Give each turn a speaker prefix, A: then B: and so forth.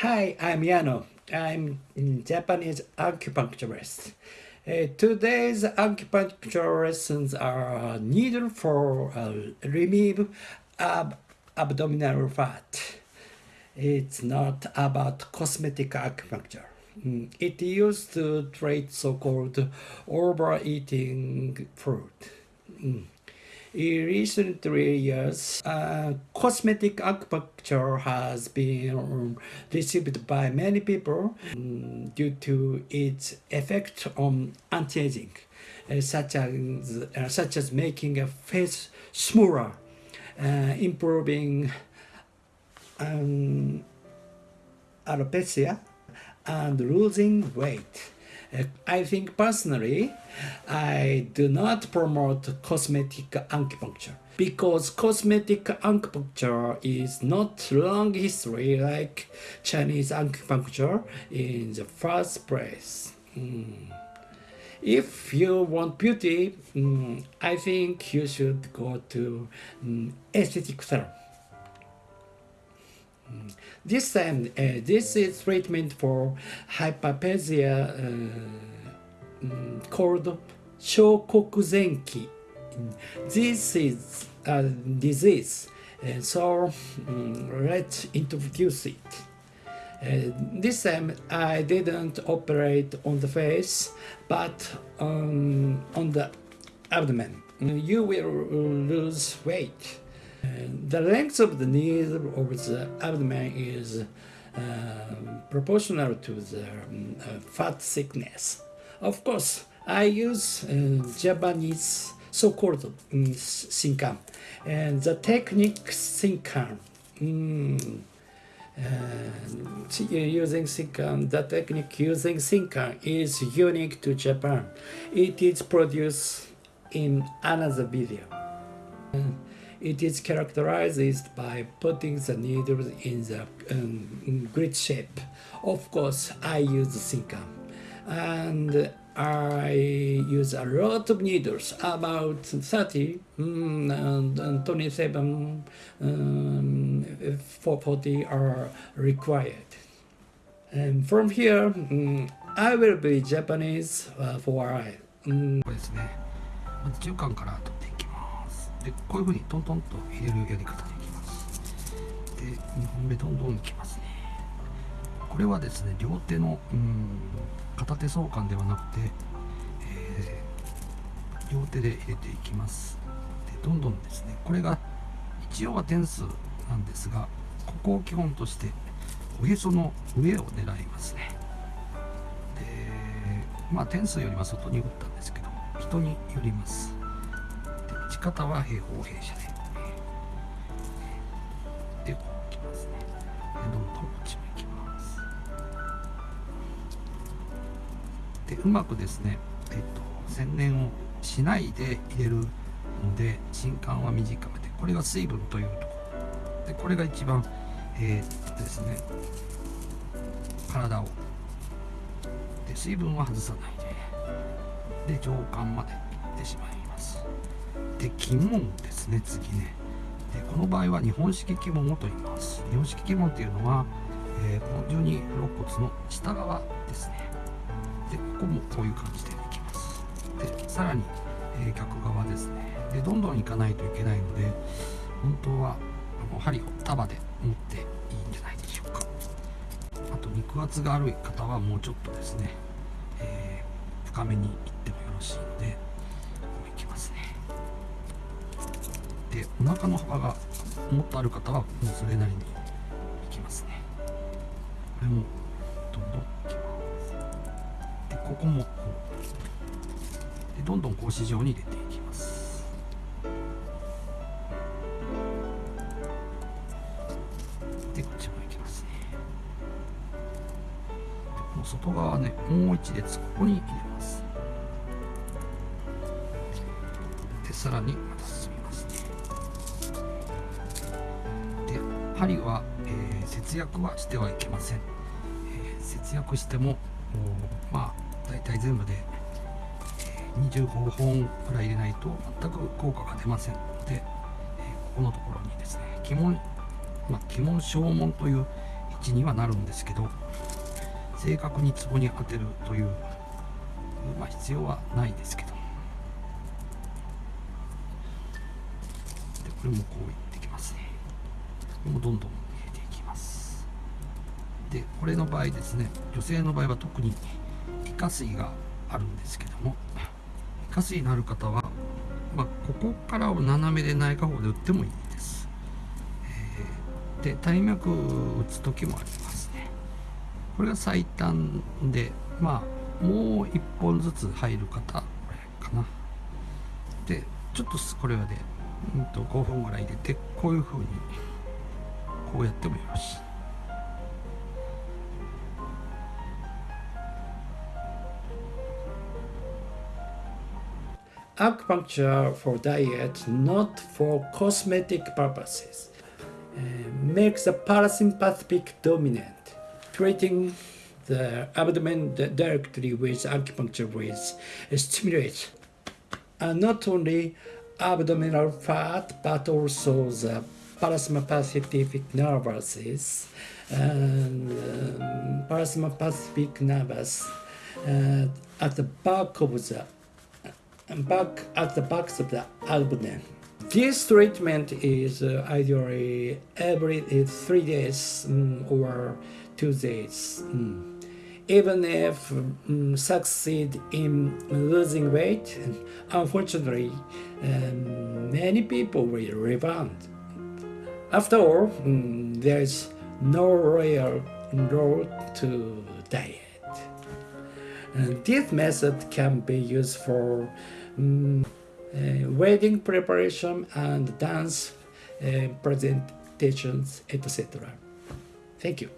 A: Hi, I'm Yano. I'm Japanese acupuncturist. Uh, today's acupuncture lessons are needed for uh, remove ab abdominal fat. It's not about cosmetic acupuncture. Mm, It used to treat so-called overeating food. Mm. In recent three years, uh, cosmetic acupuncture has been received by many people um, due to its effect on anti-aging, uh, such as uh, such as making a face smoother, uh, improving um, alopecia, and losing weight. I think personally, I do not promote cosmetic acupuncture because cosmetic acupuncture is not long history like Chinese acupuncture in the first place. Mm. If you want beauty, mm, I think you should go to mm, aesthetic salon. This time, uh, this is treatment for hyperplasia uh, mm, called Shokokuzenki. This is a disease, uh, so mm, let's introduce it. Uh, this time I didn't operate on the face, but um, on the abdomen. You will lose weight. The length of the knees of the abdomen is uh, proportional to the um, fat thickness. Of course, I use uh, Japanese so-called um, and the technique Shinkan. Mm, uh, using Shinkan, the technique using Shinkan is unique to Japan. It is produced in another video. Uh, it is characterized by putting the needles in the um, grid shape. Of course, I use Shinkan. And I use a lot of needles, about 30 mm, and, and 27, um, 40 are required. And from here, mm, I will be Japanese uh, for a while. Mm.
B: これですねまず中間から取っていきます でこういうふうにトントンと入れるやり方でいきます。で2本目どんどんいきますね。これはですね両手のうん片手相関ではなくて、えー両手で入れていきます。でどんどんですねこれが一応は点数なんですがここを基本としておへその上を狙いますね。でまあ点数よりは外に打ったんですけど人によります。方は平方平射で。でこうきますね。でどんどんこっちもいきます。でうまくですねえっと洗練をしないで入れるので新管は短めでこれが水分というところ。でこれが一番えーっとですね体を。で水分は外さないで。で上巻までいってしまいます。で鬼門ですね次ね。でこの場合は日本式鬼門をと言います。日本式鬼門っていうのは、えーこの十二肋骨の下側ですね。でここもこういう感じでいきます。でさらに、えー逆側ですね。でどんどんいかないといけないので本当はあの針を束で持っていいんじゃないでしょうか。あと肉厚がある方はもうちょっとですね、えー深めにいってもよろしいのででお腹の幅がもっとある方はもうそれなりにいきますね。これもどんどんいきます。でここもこうでどんどん格子状に入れていきます。でこっちもいきますね。でこの外側ねもう一列ここに入れます。でさらにまた針は、えー節約はしてはいけません、えー節約してもまあ大体全部で、えー25本くらい入れないと全く効果が出ません。ので、えーここのところにですね鬼門まあ、鬼門小門という言い値にはなるんですけど正確にツボに当てるという、まあ、必要はないですけど。でこれもこういってどんどん入れていきます。でこれの場合ですね女性の場合は特にイカ水があるんですけどもイカ水のある方は、まあ、ここからを斜めで内科法で打ってもいいです、えー、で体脈打つ時もありますね。これが最短でまあもう1本ずつ入る方かな。でちょっとこれはで、うんと5分ぐらい入れてこういう風に こうやってもよろしい
A: acupuncture for diet, not for cosmetic purposes, uh, makes the parasympathetic dominant, treating the abdomen di- directly with acupuncture with stimulate uh, not only abdominal fat but also the parasympathetic nerves and um, parasympathetic nerves uh, at the back of the back at the backs of the abdomen. This treatment is uh, ideally every uh, three days mm, or two days. mm. Even if mm, succeed in losing weight, unfortunately, um, many people will rebound. After all, mm, there is no real road to diet. And this method can be used for mm, uh, wedding preparation and dance uh, presentations, etc. Thank you.